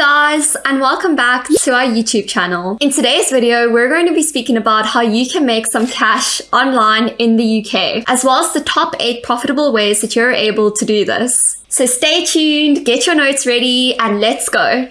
guys and welcome back to our YouTube channel. In today's video, we're going to be speaking about how you can make some cash online in the UK, as well as the top 8 profitable ways that you're able to do this. So stay tuned, get your notes ready, and let's go.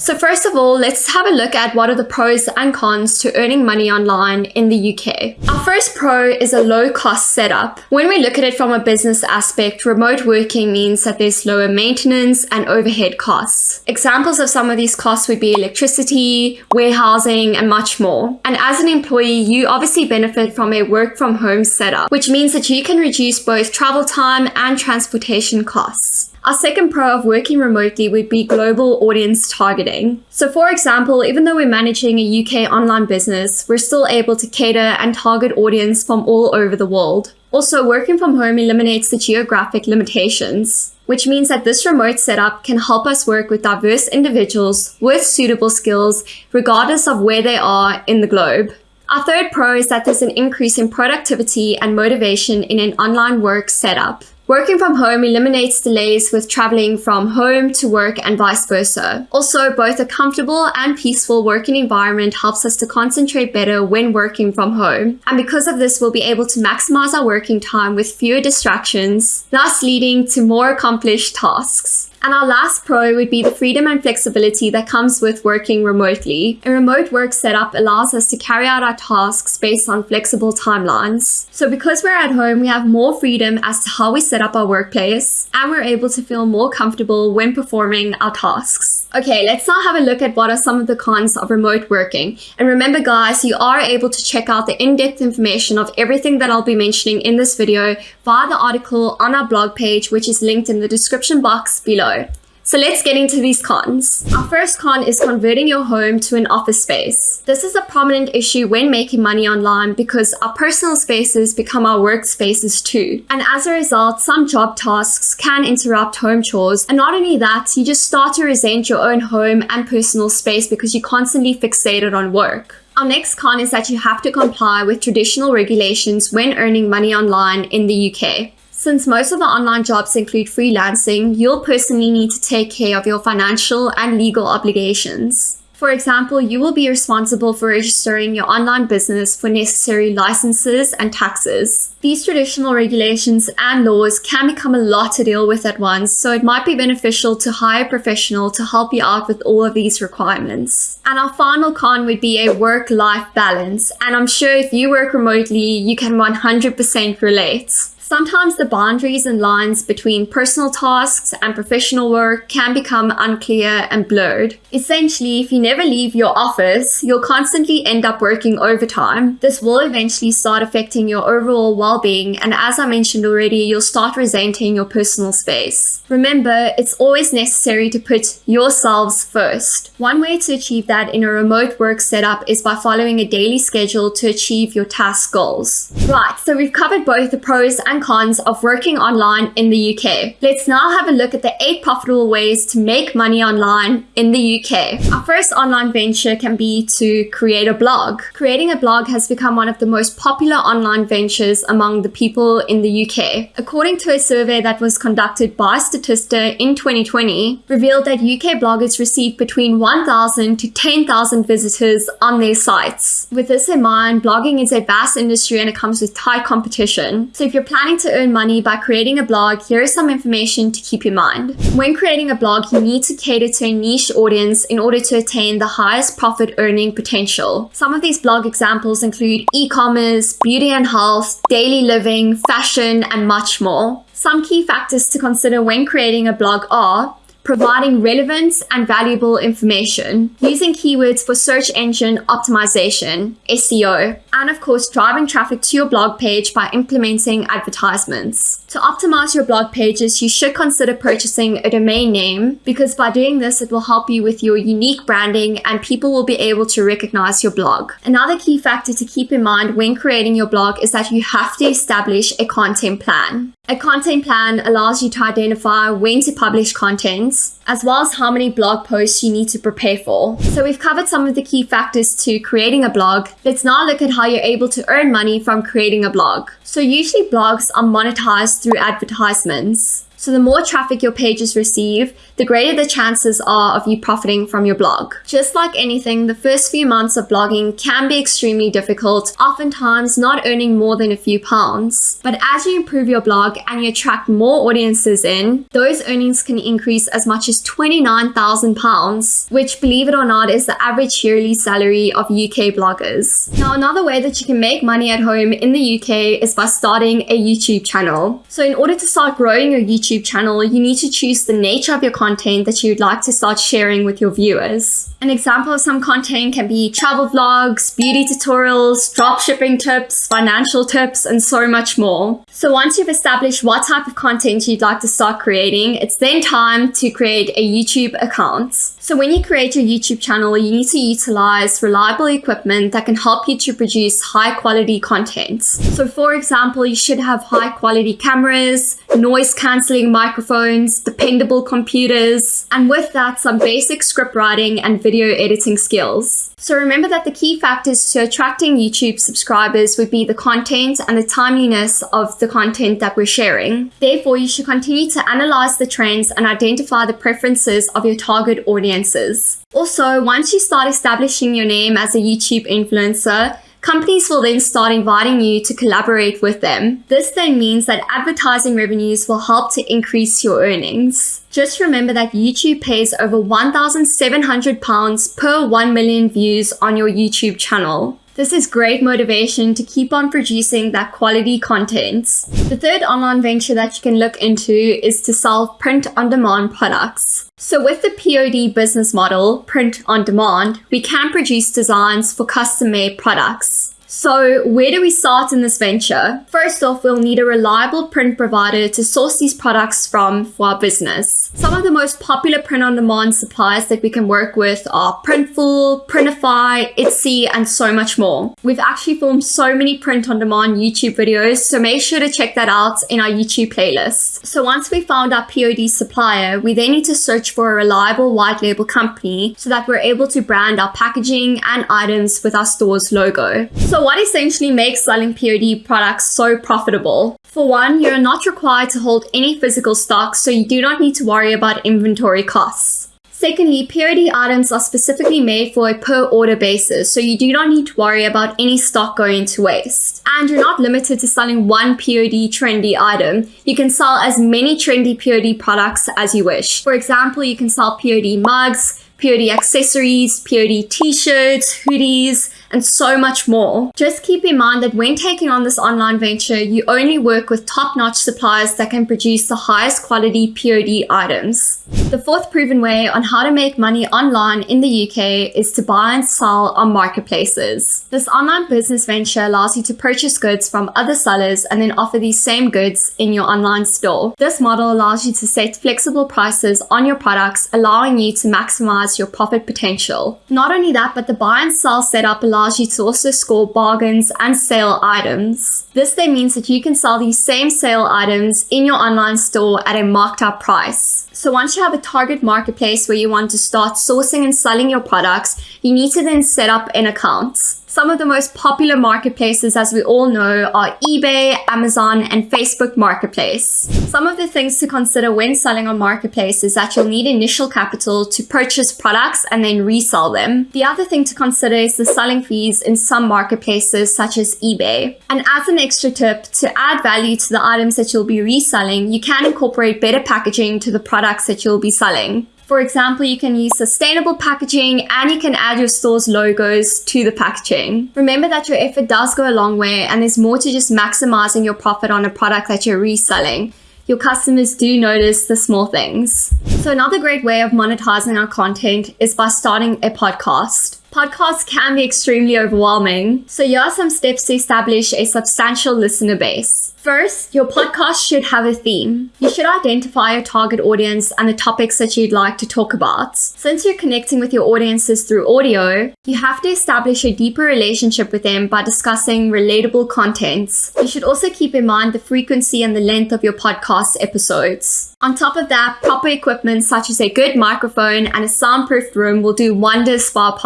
So first of all, let's have a look at what are the pros and cons to earning money online in the UK. Our first pro is a low cost setup. When we look at it from a business aspect, remote working means that there's lower maintenance and overhead costs. Examples of some of these costs would be electricity, warehousing, and much more. And as an employee, you obviously benefit from a work from home setup, which means that you can reduce both travel time and transportation costs. Our second pro of working remotely would be global audience targeting. So for example, even though we're managing a UK online business, we're still able to cater and target audience from all over the world. Also, working from home eliminates the geographic limitations, which means that this remote setup can help us work with diverse individuals with suitable skills, regardless of where they are in the globe. Our third pro is that there's an increase in productivity and motivation in an online work setup. Working from home eliminates delays with traveling from home to work and vice versa. Also, both a comfortable and peaceful working environment helps us to concentrate better when working from home. And because of this, we'll be able to maximize our working time with fewer distractions, thus leading to more accomplished tasks. And our last pro would be the freedom and flexibility that comes with working remotely. A remote work setup allows us to carry out our tasks based on flexible timelines. So because we're at home, we have more freedom as to how we set up our workplace, and we're able to feel more comfortable when performing our tasks. Okay, let's now have a look at what are some of the cons of remote working. And remember guys, you are able to check out the in-depth information of everything that I'll be mentioning in this video via the article on our blog page, which is linked in the description box below. So let's get into these cons. Our first con is converting your home to an office space. This is a prominent issue when making money online because our personal spaces become our workspaces too. And as a result, some job tasks can interrupt home chores. And not only that, you just start to resent your own home and personal space because you're constantly fixated on work. Our next con is that you have to comply with traditional regulations when earning money online in the UK. Since most of the online jobs include freelancing, you'll personally need to take care of your financial and legal obligations. For example, you will be responsible for registering your online business for necessary licenses and taxes. These traditional regulations and laws can become a lot to deal with at once, so it might be beneficial to hire a professional to help you out with all of these requirements. And our final con would be a work-life balance, and I'm sure if you work remotely, you can 100% relate. Sometimes the boundaries and lines between personal tasks and professional work can become unclear and blurred. Essentially, if you never leave your office, you'll constantly end up working overtime. This will eventually start affecting your overall well-being and as I mentioned already, you'll start resenting your personal space. Remember, it's always necessary to put yourselves first. One way to achieve that in a remote work setup is by following a daily schedule to achieve your task goals. Right, so we've covered both the pros and cons of working online in the UK. Let's now have a look at the 8 profitable ways to make money online in the UK. Our first online venture can be to create a blog. Creating a blog has become one of the most popular online ventures among the people in the UK. According to a survey that was conducted by Statista in 2020, revealed that UK bloggers receive between 1,000 to 10,000 visitors on their sites. With this in mind, blogging is a vast industry and it comes with high competition. So if you're planning planning to earn money by creating a blog, here is some information to keep in mind. When creating a blog, you need to cater to a niche audience in order to attain the highest profit earning potential. Some of these blog examples include e-commerce, beauty and health, daily living, fashion, and much more. Some key factors to consider when creating a blog are providing relevant and valuable information, using keywords for search engine optimization, SEO, and of course driving traffic to your blog page by implementing advertisements. To optimize your blog pages, you should consider purchasing a domain name because by doing this, it will help you with your unique branding and people will be able to recognize your blog. Another key factor to keep in mind when creating your blog is that you have to establish a content plan. A content plan allows you to identify when to publish content, as well as how many blog posts you need to prepare for. So we've covered some of the key factors to creating a blog. Let's now look at how you're able to earn money from creating a blog. So usually blogs are monetized through advertisements. So the more traffic your pages receive, the greater the chances are of you profiting from your blog. Just like anything, the first few months of blogging can be extremely difficult, oftentimes not earning more than a few pounds. But as you improve your blog and you attract more audiences in, those earnings can increase as much as £29,000, which believe it or not is the average yearly salary of UK bloggers. Now another way that you can make money at home in the UK is by starting a YouTube channel. So in order to start growing your YouTube YouTube channel, you need to choose the nature of your content that you'd like to start sharing with your viewers. An example of some content can be travel vlogs, beauty tutorials, dropshipping tips, financial tips, and so much more. So once you've established what type of content you'd like to start creating, it's then time to create a YouTube account. So when you create your YouTube channel, you need to utilize reliable equipment that can help you to produce high quality content. So for example, you should have high quality cameras, noise cancelling microphones, dependable computers, and with that, some basic script writing and video editing skills. So remember that the key factors to attracting YouTube subscribers would be the content and the timeliness of the content that we're sharing. Therefore, you should continue to analyze the trends and identify the preferences of your target audiences. Also, once you start establishing your name as a YouTube influencer, companies will then start inviting you to collaborate with them. This then means that advertising revenues will help to increase your earnings. Just remember that YouTube pays over £1,700 per 1 million views on your YouTube channel. This is great motivation to keep on producing that quality content. The third online venture that you can look into is to sell print on demand products. So with the POD business model, print on demand, we can produce designs for custom made products. So where do we start in this venture? First off, we'll need a reliable print provider to source these products from for our business. Some of the most popular print-on-demand suppliers that we can work with are Printful, Printify, Etsy, and so much more. We've actually filmed so many print-on-demand YouTube videos, so make sure to check that out in our YouTube playlist. So once we found our POD supplier, we then need to search for a reliable white label company so that we're able to brand our packaging and items with our store's logo. What essentially makes selling POD products so profitable? For one, you're not required to hold any physical stock, so you do not need to worry about inventory costs. Secondly, POD items are specifically made for a per order basis, so you do not need to worry about any stock going to waste. And you're not limited to selling one POD trendy item. You can sell as many trendy POD products as you wish. For example, you can sell POD mugs, POD accessories, POD t-shirts, hoodies, and so much more. Just keep in mind that when taking on this online venture, you only work with top-notch suppliers that can produce the highest quality POD items. The fourth proven way on how to make money online in the UK is to buy and sell on marketplaces. This online business venture allows you to purchase goods from other sellers and then offer these same goods in your online store. This model allows you to set flexible prices on your products, allowing you to maximize your profit potential. Not only that, but the buy and sell setup allows allows you to also score bargains and sale items. This then means that you can sell these same sale items in your online store at a marked up price. So once you have a target marketplace where you want to start sourcing and selling your products, you need to then set up an account. Some of the most popular marketplaces, as we all know, are eBay, Amazon, and Facebook Marketplace. Some of the things to consider when selling on Marketplace is that you'll need initial capital to purchase products and then resell them. The other thing to consider is the selling fees in some marketplaces, such as eBay. And as an extra tip, to add value to the items that you'll be reselling, you can incorporate better packaging to the products that you'll be selling. For example, you can use sustainable packaging and you can add your store's logos to the packaging. Remember that your effort does go a long way and there's more to just maximizing your profit on a product that you're reselling. Your customers do notice the small things. So another great way of monetizing our content is by starting a podcast. Podcasts can be extremely overwhelming, so here are some steps to establish a substantial listener base. First, your podcast should have a theme. You should identify your target audience and the topics that you'd like to talk about. Since you're connecting with your audiences through audio, you have to establish a deeper relationship with them by discussing relatable contents. You should also keep in mind the frequency and the length of your podcast episodes. On top of that, proper equipment such as a good microphone and a soundproofed room will do wonders for our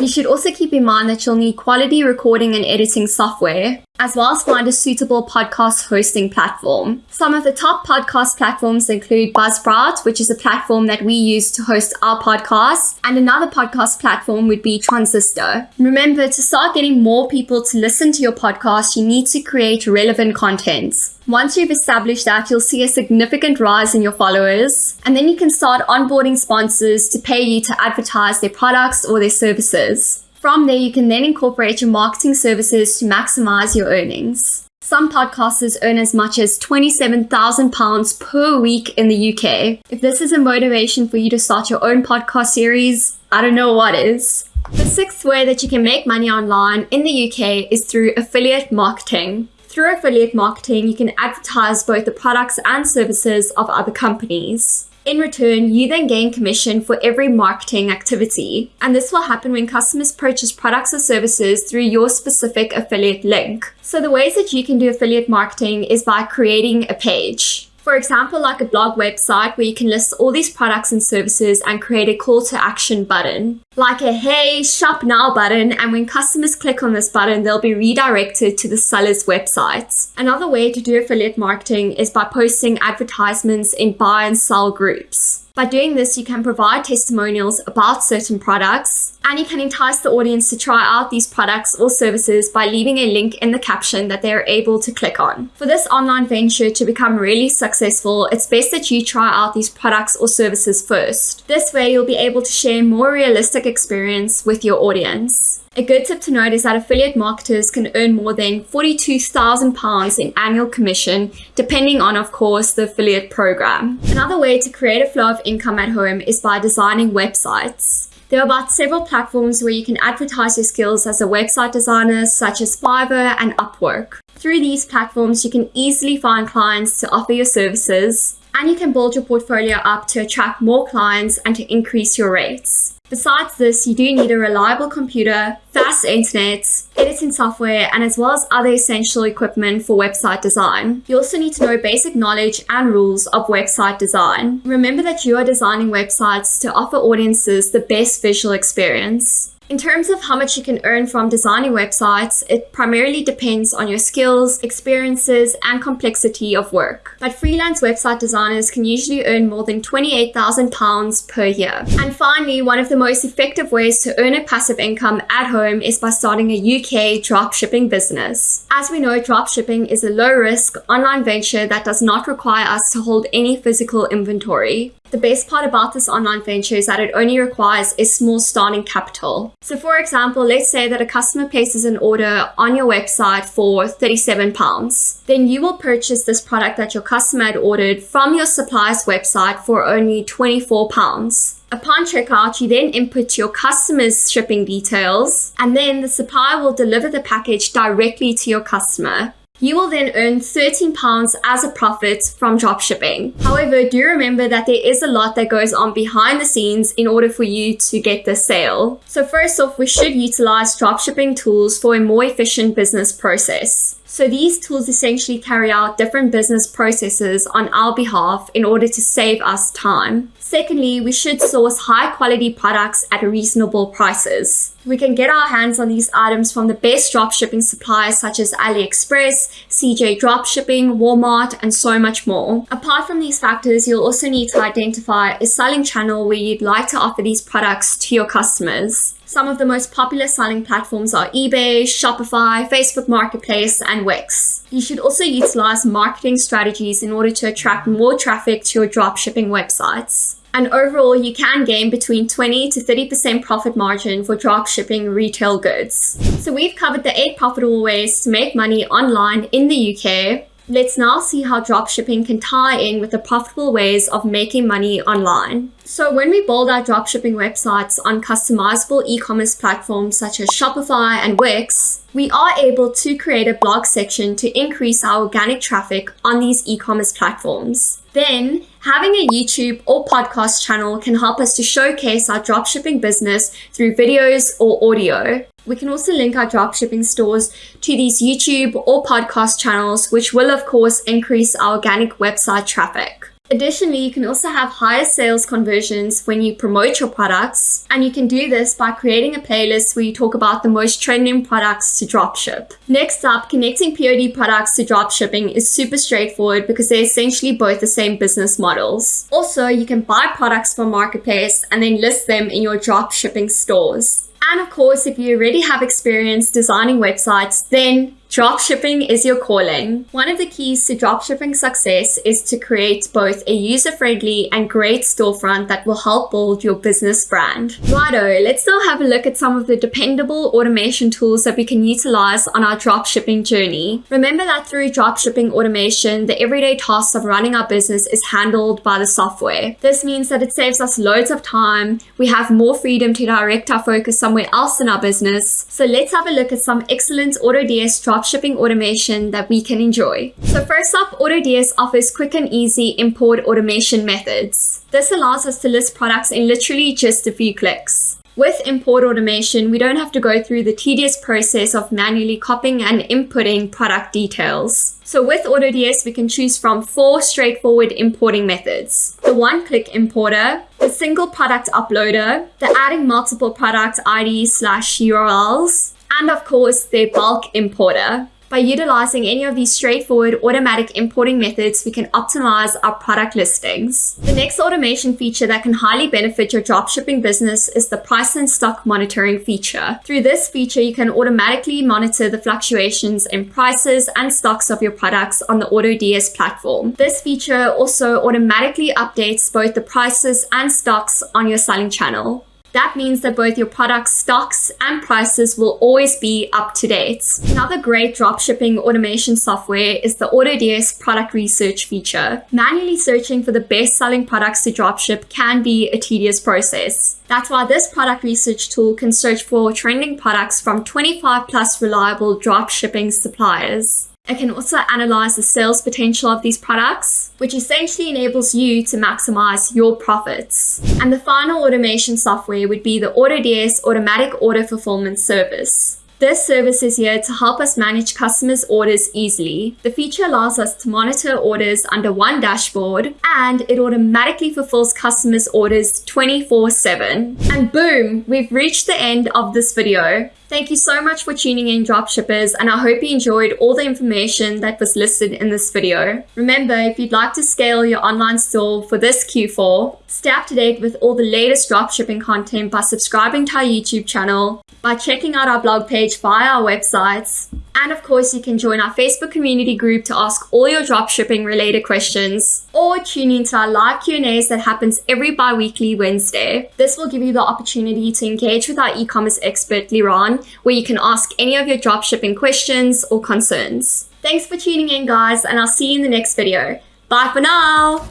You should also keep in mind that you'll need quality recording and editing software as well as find a suitable podcast hosting platform. Some of the top podcast platforms include Buzzsprout, which is a platform that we use to host our podcast, and another podcast platform would be Transistor. Remember, to start getting more people to listen to your podcast, you need to create relevant content. Once you've established that, you'll see a significant rise in your followers, and then you can start onboarding sponsors to pay you to advertise their products or their services. From there, you can then incorporate your marketing services to maximize your earnings. Some podcasters earn as much as £27,000 per week in the UK. If this is a motivation for you to start your own podcast series, I don't know what is. The sixth way that you can make money online in the UK is through affiliate marketing. Through affiliate marketing, you can advertise both the products and services of other companies. In return, you then gain commission for every marketing activity. And this will happen when customers purchase products or services through your specific affiliate link. So the ways that you can do affiliate marketing is by creating a page. For example, like a blog website where you can list all these products and services and create a call to action button. Like a hey, shop now button, and when customers click on this button, they'll be redirected to the seller's website. Another way to do affiliate marketing is by posting advertisements in buy and sell groups. By doing this, you can provide testimonials about certain products and you can entice the audience to try out these products or services by leaving a link in the caption that they are able to click on. For this online venture to become really successful, it's best that you try out these products or services first. This way, you'll be able to share more realistic experience with your audience. A good tip to note is that affiliate marketers can earn more than £42,000 in annual commission, depending on, of course, the affiliate program. Another way to create a flow of income at home is by designing websites. There are about several platforms where you can advertise your skills as a website designer, such as Fiverr and Upwork. Through these platforms, you can easily find clients to offer your services, and you can build your portfolio up to attract more clients and to increase your rates. Besides this, you do need a reliable computer, fast internet, editing software, and as well as other essential equipment for website design. You also need to know basic knowledge and rules of website design. Remember that you are designing websites to offer audiences the best visual experience. In terms of how much you can earn from designing websites, it primarily depends on your skills, experiences, and complexity of work. But freelance website designers can usually earn more than £28,000 per year. And finally, one of the most effective ways to earn a passive income at home is by starting a UK dropshipping business. As we know, dropshipping is a low risk online venture that does not require us to hold any physical inventory. The best part about this online venture is that it only requires a small starting capital. So for example, let's say that a customer places an order on your website for £37. Then you will purchase this product that your customer had ordered from your supplier's website for only £24. Upon checkout, you then input your customer's shipping details, and then the supplier will deliver the package directly to your customer. You will then earn £13 as a profit from dropshipping. However, do remember that there is a lot that goes on behind the scenes in order for you to get the sale. So first off, we should utilize dropshipping tools for a more efficient business process. So these tools essentially carry out different business processes on our behalf in order to save us time. Secondly, we should source high quality products at reasonable prices. We can get our hands on these items from the best dropshipping suppliers such as AliExpress, CJ Dropshipping, Walmart, and so much more. Apart from these factors, you'll also need to identify a selling channel where you'd like to offer these products to your customers. Some of the most popular selling platforms are eBay, Shopify, Facebook Marketplace, and Wix. You should also utilize marketing strategies in order to attract more traffic to your dropshipping websites. And overall, you can gain between 20 to 30% profit margin for dropshipping retail goods. So we've covered the eight profitable ways to make money online in the UK. Let's now see how dropshipping can tie in with the profitable ways of making money online. So when we build our dropshipping websites on customizable e-commerce platforms such as Shopify and Wix, we are able to create a blog section to increase our organic traffic on these e-commerce platforms. Then, having a YouTube or podcast channel can help us to showcase our dropshipping business through videos or audio. We can also link our dropshipping stores to these YouTube or podcast channels, which will of course increase our organic website traffic. Additionally, you can also have higher sales conversions when you promote your products, and you can do this by creating a playlist where you talk about the most trending products to dropship. Next up, connecting POD products to dropshipping is super straightforward because they're essentially both the same business models. Also, you can buy products from Marketplace and then list them in your dropshipping stores. And of course, if you already have experience designing websites, then Dropshipping is your calling. One of the keys to dropshipping success is to create both a user-friendly and great storefront that will help build your business brand. Righto, let's now have a look at some of the dependable automation tools that we can utilize on our dropshipping journey. Remember that through dropshipping automation, the everyday tasks of running our business is handled by the software. This means that it saves us loads of time, we have more freedom to direct our focus somewhere else in our business. So let's have a look at some excellent AutoDS drop dropshipping automation that we can enjoy. So first up, AutoDS offers quick and easy import automation methods. This allows us to list products in literally just a few clicks. With import automation, we don't have to go through the tedious process of manually copying and inputting product details. So with AutoDS, we can choose from four straightforward importing methods. The one-click importer, the single product uploader, the adding multiple product IDs slash URLs, and of course their bulk importer. By utilizing any of these straightforward automatic importing methods, we can optimize our product listings. The next automation feature that can highly benefit your dropshipping business is the price and stock monitoring feature. Through this feature, you can automatically monitor the fluctuations in prices and stocks of your products on the AutoDS platform. This feature also automatically updates both the prices and stocks on your selling channel. That means that both your product stocks and prices will always be up to date. Another great dropshipping automation software is the AutoDS product research feature. Manually searching for the best selling products to dropship can be a tedious process. That's why this product research tool can search for trending products from 25 plus reliable dropshipping suppliers. It can also analyze the sales potential of these products, which essentially enables you to maximize your profits. And the final automation software would be the AutoDS Automatic Order Fulfillment Service. This service is here to help us manage customers' orders easily. The feature allows us to monitor orders under one dashboard and it automatically fulfills customers' orders 24-7. And boom, we've reached the end of this video. Thank you so much for tuning in dropshippers and I hope you enjoyed all the information that was listed in this video. Remember, if you'd like to scale your online store for this Q4, stay up to date with all the latest dropshipping content by subscribing to our YouTube channel, by checking out our blog page via our websites, and of course, you can join our Facebook community group to ask all your dropshipping related questions or tune into our live Q&As that happens every bi-weekly Wednesday. This will give you the opportunity to engage with our e-commerce expert, Liran, where you can ask any of your dropshipping questions or concerns. Thanks for tuning in, guys, and I'll see you in the next video. Bye for now!